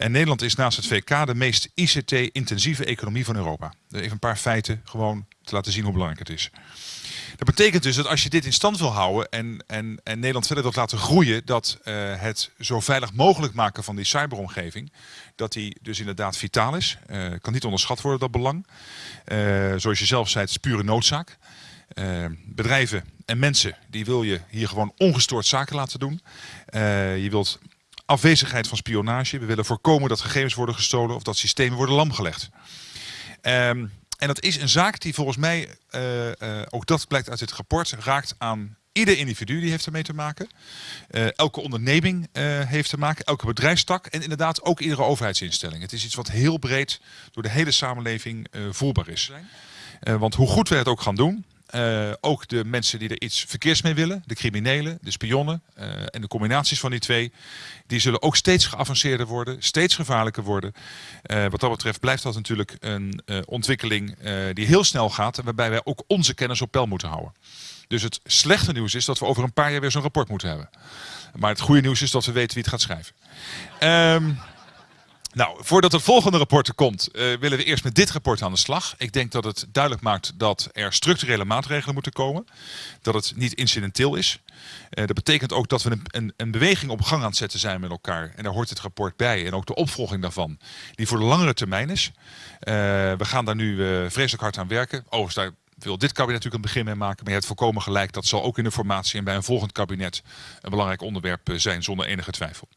En Nederland is naast het VK de meest ICT-intensieve economie van Europa. Even een paar feiten gewoon te laten zien hoe belangrijk het is. Dat betekent dus dat als je dit in stand wil houden en, en, en Nederland verder wilt laten groeien, dat uh, het zo veilig mogelijk maken van die cyberomgeving, dat die dus inderdaad vitaal is. Uh, kan niet onderschat worden, dat belang. Uh, zoals je zelf zei, het is pure noodzaak. bedrijven en mensen, die wil je hier gewoon ongestoord zaken laten doen. je wilt afwezigheid van spionage. We willen voorkomen dat gegevens worden gestolen of dat systemen worden lamgelegd. Um, en dat is een zaak die volgens mij, uh, uh, ook dat blijkt uit dit rapport, raakt aan ieder individu die heeft ermee te maken. Uh, elke onderneming heeft te maken, elke bedrijfstak en inderdaad ook iedere overheidsinstelling. Het is iets wat heel breed door de hele samenleving voelbaar is. want hoe goed we het ook gaan doen, uh, ook de mensen die er iets verkeers mee willen, de criminelen, de spionnen uh, en de combinaties van die twee, die zullen ook steeds geavanceerder worden, steeds gevaarlijker worden. Uh, wat dat betreft blijft dat natuurlijk een ontwikkeling die heel snel gaat waarbij wij ook onze kennis op peil moeten houden. Dus het slechte nieuws is dat we over een paar jaar weer zo'n rapport moeten hebben. Maar het goede nieuws is dat we weten wie het gaat schrijven. Um, nou, voordat het volgende rapport er komt, uh, willen we eerst met dit rapport aan de slag. Ik denk dat het duidelijk maakt dat er structurele maatregelen moeten komen. Dat het niet incidenteel is. Uh, dat betekent ook dat we een, een, een, beweging op gang aan het zetten zijn met elkaar. En daar hoort het rapport bij en ook de opvolging daarvan. Die voor de langere termijn is. Uh, we gaan daar nu vreselijk hard aan werken. Overigens, daar wil dit kabinet natuurlijk een begin mee maken. Maar je hebt volkomen gelijk. Dat zal ook in de formatie en bij een volgend kabinet een belangrijk onderwerp zijn zonder enige twijfel.